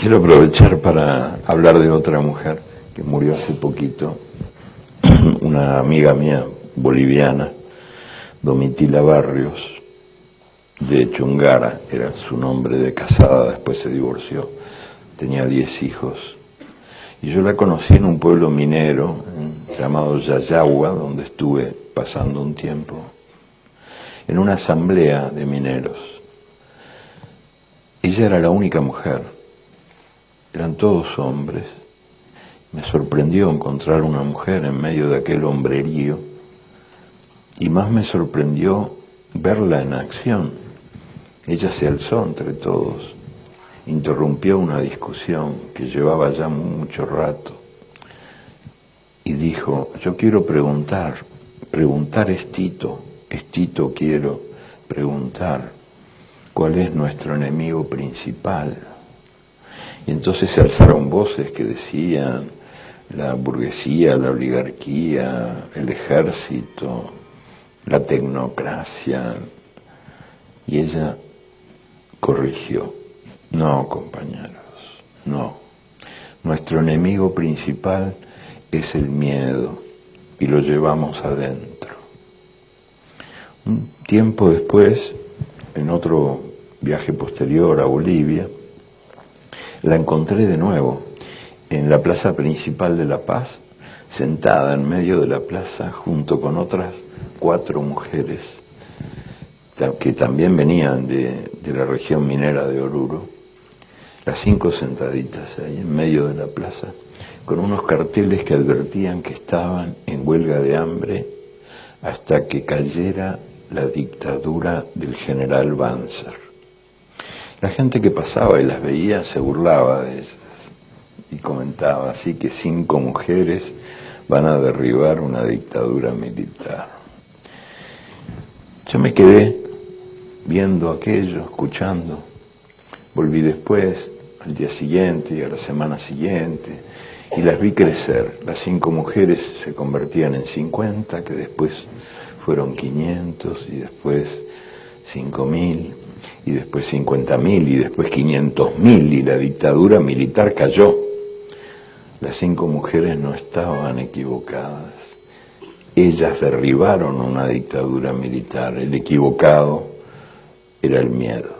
Quiero aprovechar para hablar de otra mujer que murió hace poquito, una amiga mía boliviana, Domitila Barrios, de Chungara, era su nombre de casada, después se divorció, tenía 10 hijos. Y yo la conocí en un pueblo minero llamado Yayagua, donde estuve pasando un tiempo, en una asamblea de mineros. Ella era la única mujer eran todos hombres. Me sorprendió encontrar una mujer en medio de aquel hombrerío y más me sorprendió verla en acción. Ella se alzó entre todos, interrumpió una discusión que llevaba ya mucho rato y dijo, yo quiero preguntar, preguntar es Tito, es Tito quiero preguntar, ¿cuál es nuestro enemigo principal? Entonces se alzaron voces que decían la burguesía, la oligarquía, el ejército, la tecnocracia. Y ella corrigió, no compañeros, no. Nuestro enemigo principal es el miedo y lo llevamos adentro. Un tiempo después, en otro viaje posterior a Bolivia, la encontré de nuevo en la plaza principal de La Paz, sentada en medio de la plaza junto con otras cuatro mujeres que también venían de, la región minera de Oruro, las cinco sentaditas ahí en medio de la plaza, con unos carteles que advertían que estaban en huelga de hambre hasta que cayera la dictadura del general Banzer. La gente que pasaba y las veía se burlaba de ellas y comentaba así que cinco mujeres van a derribar una dictadura militar. Yo me quedé viendo aquello, escuchando. Volví después, al día siguiente y a la semana siguiente, y las vi crecer. Las cinco mujeres se convertían en 50, que después fueron 500 y después 5000 y después 50.000 y después 500.000 y la dictadura militar cayó. Las cinco mujeres no estaban equivocadas. Ellas derribaron una dictadura militar. El equivocado era el miedo.